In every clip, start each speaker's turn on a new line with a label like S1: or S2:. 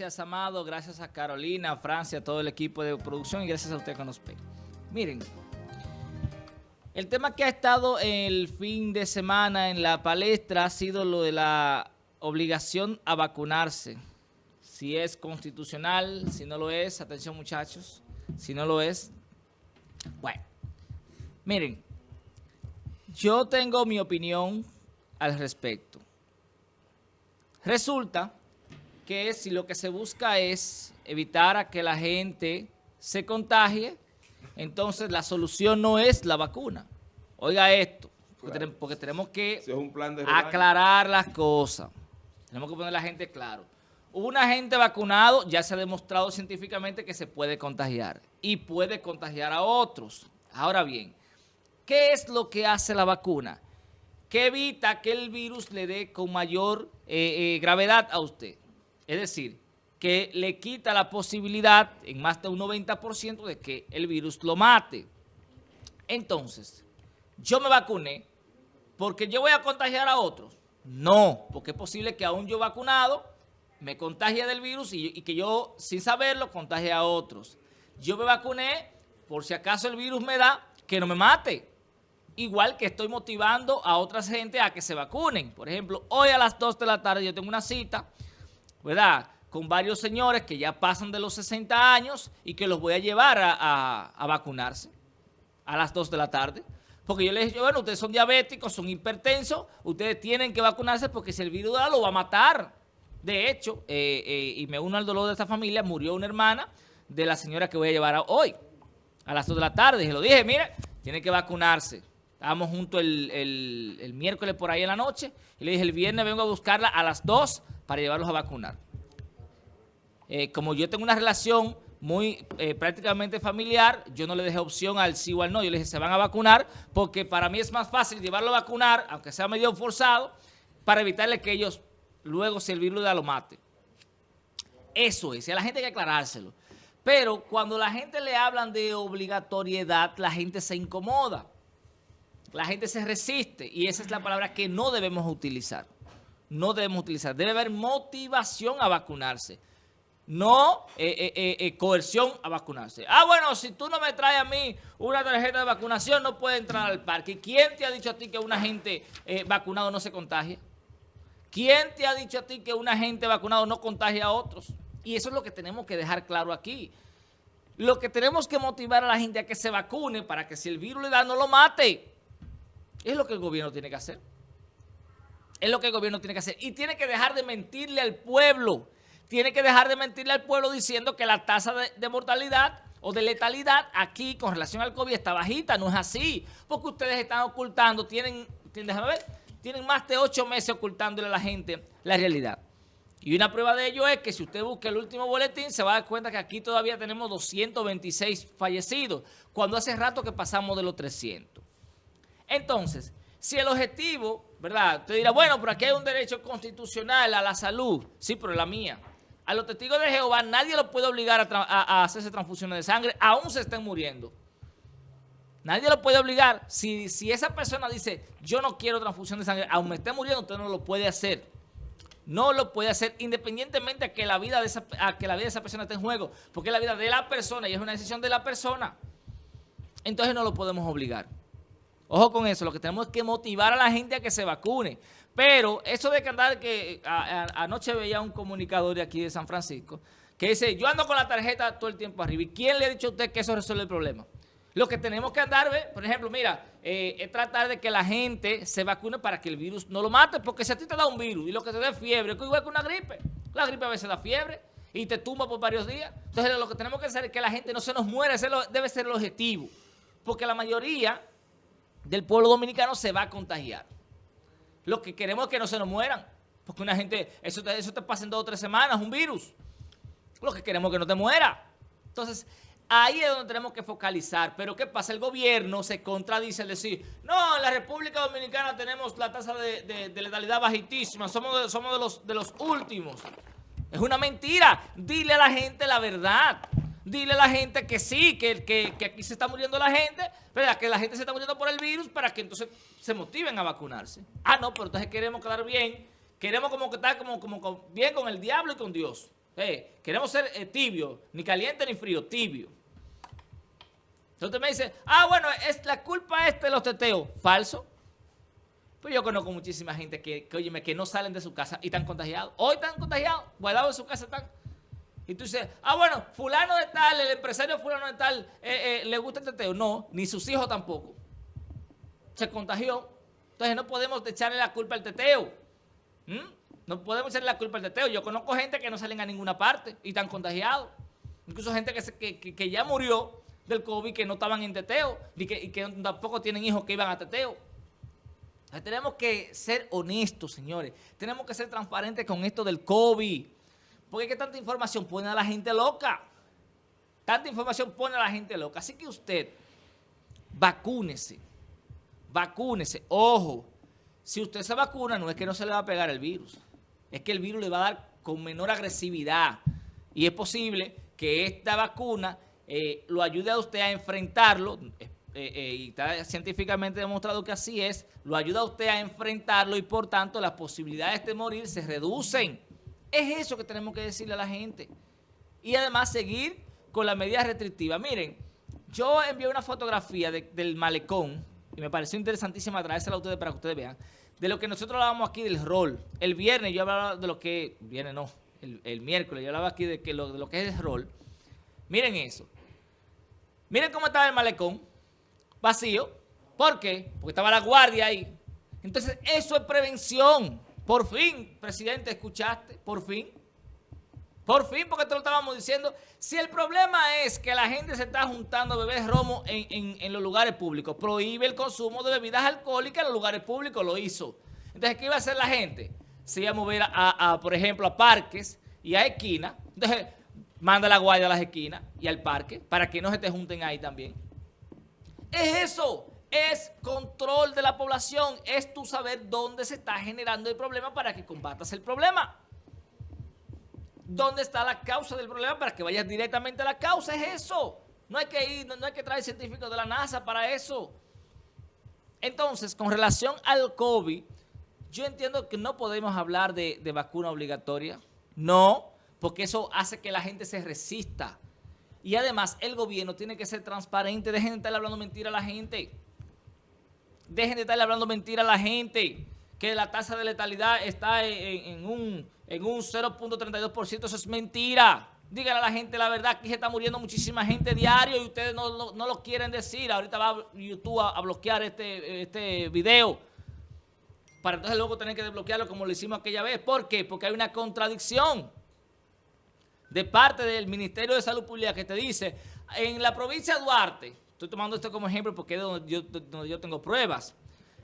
S1: Gracias, Amado. Gracias a Carolina, a Francia, a todo el equipo de producción y gracias a usted que nos ve. Miren, el tema que ha estado el fin de semana en la palestra ha sido lo de la obligación a vacunarse. Si es constitucional, si no lo es, atención muchachos, si no lo es, bueno, miren, yo tengo mi opinión al respecto. Resulta que si lo que se busca es evitar a que la gente se contagie, entonces la solución no es la vacuna. Oiga esto, porque, tenemos, que aclarar las cosas. Tenemos que poner a la gente claro. Una gente vacunado ya se ha demostrado científicamente que se puede contagiar y puede contagiar a otros. Ahora bien, ¿qué es lo que hace la vacuna? Que evita que el virus le dé con mayor eh, eh, gravedad a usted. Es decir, que le quita la posibilidad en más de un 90% de que el virus lo mate. Entonces, yo me vacuné porque yo voy a contagiar a otros. No, porque es posible que aún yo vacunado me contagie del virus y, que yo, sin saberlo, contagie a otros. Yo me vacuné por si acaso el virus me da, que no me mate. Igual que estoy motivando a otras gente a que se vacunen. Por ejemplo, hoy a las 2 de la tarde yo tengo una cita ¿verdad? Con varios señores que ya pasan de los 60 años y que los voy a llevar a, vacunarse a las 2 de la tarde. Porque yo les dije, bueno, ustedes son diabéticos, son hipertensos, ustedes tienen que vacunarse porque si el virus da, lo va a matar. De hecho, eh, eh, y me uno al dolor de esta familia, murió una hermana de la señora que voy a llevar hoy, a las 2 de la tarde. Y lo dije, mire, tiene que vacunarse. Estábamos juntos el, el, miércoles por ahí en la noche y le dije, el viernes vengo a buscarla a las 2 para llevarlos a vacunar. Eh, como yo tengo una relación muy eh, prácticamente familiar, yo no le dejé opción al sí o al no. Yo le dije, se van a vacunar porque para mí es más fácil llevarlo a vacunar, aunque sea medio forzado, para evitarle que ellos luego si el virus lo mate. Eso es, y a la gente hay que aclarárselo. Pero cuando la gente le hablan de obligatoriedad, la gente se incomoda. La gente se resiste y esa es la palabra que no debemos utilizar no debemos utilizar. Debe haber motivación a vacunarse. No eh, eh, eh, coerción a vacunarse. Ah, bueno, si tú no me traes a mí una tarjeta de vacunación, no puede entrar al parque. ¿Quién te ha dicho a ti que una gente vacunado no se contagia? ¿Quién te ha dicho a ti que una gente vacunado no contagia a otros? Y eso es lo que tenemos que dejar claro aquí. Lo que tenemos que motivar a la gente a que se vacune para que si el virus le da, no lo mate. Es lo que el gobierno tiene que hacer. Es lo que el gobierno tiene que hacer. Y tiene que dejar de mentirle al pueblo. Tiene que dejar de mentirle al pueblo diciendo que la tasa de, mortalidad o de letalidad aquí con relación al COVID está bajita. No es así. Porque ustedes están ocultando, tienen, déjame ver, tienen más de ocho meses ocultándole a la gente la realidad. Y una prueba de ello es que si usted busca el último boletín, se va a dar cuenta que aquí todavía tenemos 226 fallecidos, cuando hace rato que pasamos de los 300. Entonces, si el objetivo, ¿verdad? Usted dirá, bueno, pero aquí hay un derecho constitucional a la salud. Sí, pero la mía. A los testigos de Jehová nadie los puede obligar a, hacerse transfusiones de sangre, aún se estén muriendo. Nadie lo puede obligar. Si, si esa persona dice, yo no quiero transfusión de sangre, aún me esté muriendo, usted no lo puede hacer. No lo puede hacer independientemente que la vida de esa, que la vida de esa persona esté en juego. Porque es la vida de la persona y es una decisión de la persona. Entonces no lo podemos obligar. Ojo con eso, lo que tenemos es que motivar a la gente a que se vacune. Pero eso de que andar, que anoche veía un comunicador de aquí de San Francisco, que dice, yo ando con la tarjeta todo el tiempo arriba. ¿Y quién le ha dicho a usted que eso resuelve el problema? Lo que tenemos que andar, por ejemplo, mira, eh, es tratar de que la gente se vacune para que el virus no lo mate, porque si a ti te da un virus y lo que te da es fiebre, es igual que una gripe. La gripe a veces da fiebre y te tumba por varios días. Entonces lo que tenemos que hacer es que la gente no se nos muera, ese debe ser el objetivo. Porque la mayoría del pueblo dominicano se va a contagiar. Lo que queremos es que no se nos mueran. Porque una gente, eso te, eso pasa en dos o tres semanas, un virus. Lo que queremos es que no te muera. Entonces, ahí es donde tenemos que focalizar. Pero ¿qué pasa? El gobierno se contradice al decir, no, en la República Dominicana tenemos la tasa de, letalidad bajitísima, somos, somos de, los, de los últimos. Es una mentira. Dile a la gente la verdad dile a la gente que sí, que, que, que aquí se está muriendo la gente, ¿verdad? que la gente se está muriendo por el virus para que entonces se motiven a vacunarse. Ah, no, pero entonces queremos quedar bien, queremos como que estar como, como bien con el diablo y con Dios. Eh, queremos ser eh, tibio, ni caliente ni frío, tibio. Entonces me dice, ah, bueno, es la culpa esta de los teteos. Falso. Pues yo conozco muchísima gente que, que, que no salen de su casa y están contagiados. Hoy están contagiados, guardados en su casa están. Y tú dices, ah, bueno, fulano de tal, el empresario fulano de tal, eh, le gusta el teteo. No, ni sus hijos tampoco. Se contagió. Entonces no podemos echarle la culpa al teteo. ¿Mm? No podemos echarle la culpa al teteo. Yo conozco gente que no salen a ninguna parte y están contagiados. Incluso gente que, ya murió del COVID que no estaban en teteo y que, y que tampoco tienen hijos que iban a teteo. Tenemos que ser honestos, señores. Tenemos que ser transparentes con esto del COVID. Porque que tanta información pone a la gente loca. Tanta información pone a la gente loca. Así que usted, vacúnese vacúnese. Ojo, si usted se vacuna no es que no se le va a pegar el virus, es que el virus le va a dar con menor agresividad y es posible que esta vacuna eh, lo ayude a usted a enfrentarlo, eh, eh, y está científicamente demostrado que así es, lo ayuda a usted a enfrentarlo y por tanto las posibilidades de morir se reducen. Es eso que tenemos que decirle a la gente. Y además seguir con las medidas restrictivas. Miren, yo envié una fotografía del malecón y me pareció interesantísima traérsela a ustedes para que ustedes vean, de lo que nosotros hablábamos aquí del rol. El viernes yo hablaba de lo que, viernes no, el, miércoles yo hablaba aquí de, lo, de lo que es el rol. Miren eso. Miren cómo estaba el malecón, vacío. ¿Por qué? Porque estaba la guardia ahí. Entonces, eso es prevención. Por fin, presidente, ¿escuchaste? Por fin. Por fin, porque te lo estábamos diciendo. Si el problema es que la gente se está juntando a beber romo en, los lugares públicos, prohíbe el consumo de bebidas alcohólicas en los lugares públicos, lo hizo. Entonces, ¿qué iba a hacer la gente? Se iba a mover, a, por ejemplo, a parques y a esquinas. Entonces, manda la guardia a las esquinas y al parque para que no se te junten ahí también. Es eso, es control de la población, es tú saber dónde se está generando el problema para que combatas el problema dónde está la causa del problema para que vayas directamente a la causa. Es eso. No hay que ir, no, hay que traer científicos de la NASA para eso. Entonces, con relación al COVID, yo entiendo que no podemos hablar de, vacuna obligatoria. No, porque eso hace que la gente se resista. Y además, el gobierno tiene que ser transparente. Dejen de estar hablando mentira a la gente. Dejen de estar hablando mentira a la gente. Que la tasa de letalidad está en un en un 0.32%, eso es mentira. Díganle a la gente la verdad, que se está muriendo muchísima gente diario y ustedes no, lo quieren decir. Ahorita va YouTube a, bloquear este, este video para entonces luego tener que desbloquearlo como lo hicimos aquella vez. ¿Por qué? Porque hay una contradicción de parte del Ministerio de Salud Pública que te dice, en la provincia de Duarte, estoy tomando esto como ejemplo porque es donde yo, tengo pruebas,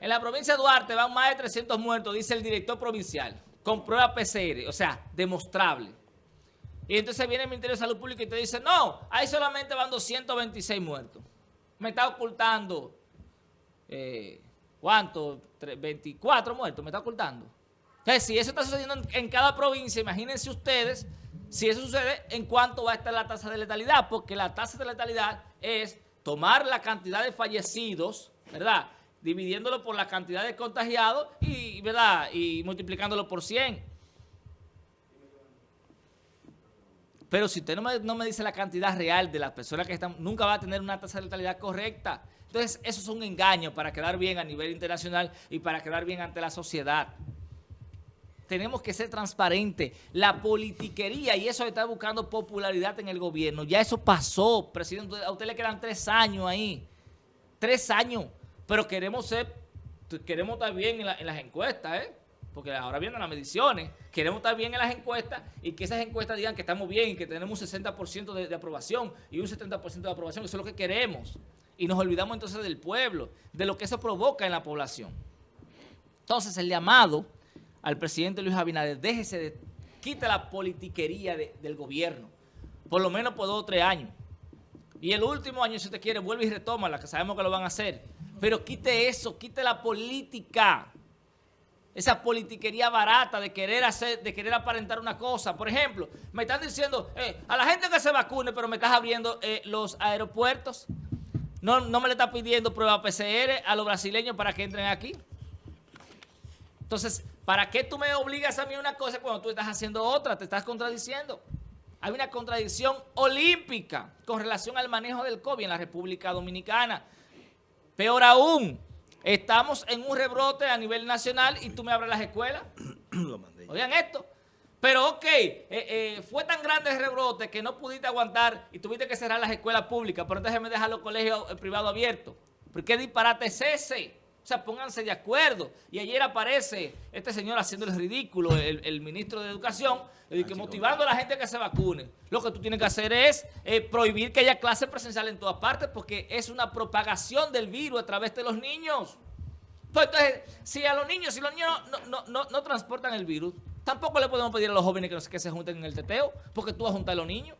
S1: en la provincia de Duarte van más de 300 muertos, dice el director provincial con prueba PCR, o sea, demostrable. Y entonces viene el Ministerio de Salud Pública y te dice, no, ahí solamente van 226 muertos. Me está ocultando, eh, ¿cuánto? 24 muertos, me está ocultando. Entonces, si eso está sucediendo en, cada provincia, imagínense ustedes, si eso sucede, ¿en cuánto va a estar la tasa de letalidad? Porque la tasa de letalidad es tomar la cantidad de fallecidos, ¿verdad?, dividiéndolo por la cantidad de contagiados y, ¿verdad? y multiplicándolo por 100. Pero si usted no me, dice la cantidad real de las personas que están, nunca va a tener una tasa de letalidad correcta. Entonces, eso es un engaño para quedar bien a nivel internacional y para quedar bien ante la sociedad. Tenemos que ser transparentes. La politiquería y eso está buscando popularidad en el gobierno. Ya eso pasó, presidente. A usted le quedan tres años ahí. Tres años. Pero queremos ser, queremos estar bien en, las encuestas, ¿eh? Porque ahora vienen las mediciones. Queremos estar bien en las encuestas y que esas encuestas digan que estamos bien y que tenemos un 60% de, aprobación y un 70% de aprobación. Eso es lo que queremos. Y nos olvidamos entonces del pueblo, de lo que eso provoca en la población. Entonces, el llamado al presidente Luis Abinader, déjese de, quita la politiquería del gobierno, por lo menos por dos o tres años. Y el último año, si usted quiere, vuelve y retoma la que sabemos que lo van a hacer pero quite eso, quite la política. Esa politiquería barata de querer hacer, de querer aparentar una cosa. Por ejemplo, me están diciendo eh, a la gente que se vacune, pero me estás abriendo eh, los aeropuertos. No, no me le está pidiendo prueba PCR a los brasileños para que entren aquí. Entonces, ¿Para qué tú me obligas a mí una cosa cuando tú estás haciendo otra? Te estás contradiciendo. Hay una contradicción olímpica con relación al manejo del COVID en la República Dominicana. Peor aún, estamos en un rebrote a nivel nacional y tú me abres las escuelas. Oigan esto. Pero ok, eh, eh, fue tan grande el rebrote que no pudiste aguantar y tuviste que cerrar las escuelas públicas, pero déjeme dejar los colegios eh, privados abiertos. ¿Por qué disparate es ese? Sea, pónganse de acuerdo. Y ayer aparece este señor haciendo el ridículo, el, ministro de Educación, que motivando a la gente a que se vacune. Lo que tú tienes que hacer es prohibir que haya clases presenciales en todas partes porque es una propagación del virus a través de los niños. Pues entonces, si a los niños, si los niños no, no, no transportan el virus, Tampoco le podemos pedir a los jóvenes que, se junten en el teteo, porque tú vas a juntar a los niños.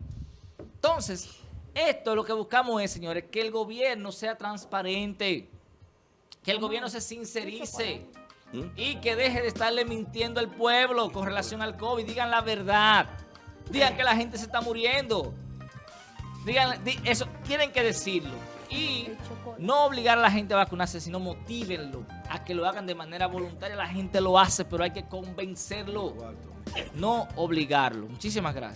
S1: Entonces, esto lo que buscamos es, señores, que el gobierno sea transparente, que el gobierno se sincerice y que deje de estarle mintiendo al pueblo con relación al COVID. Digan la verdad. Digan que la gente se está muriendo. Digan, eso, tienen que decirlo y no obligar a la gente a vacunarse, sino motívenlo a que lo hagan de manera voluntaria. La gente lo hace, pero hay que convencerlo, no obligarlo. Muchísimas gracias.